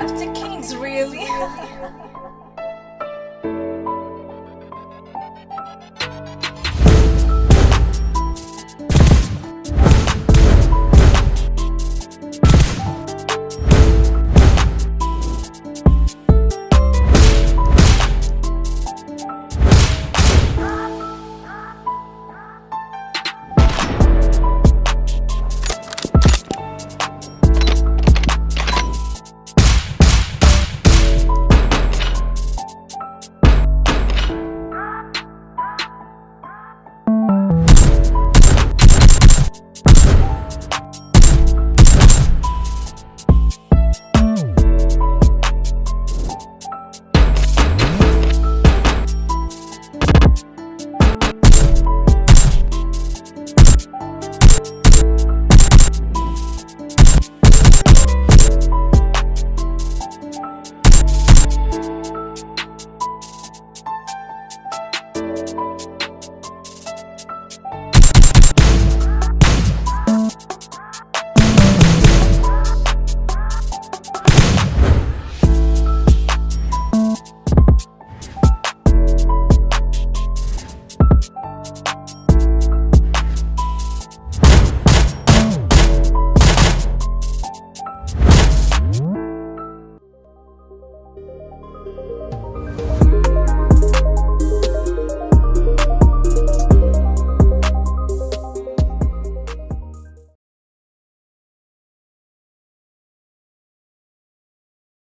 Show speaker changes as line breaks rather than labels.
After kings, really?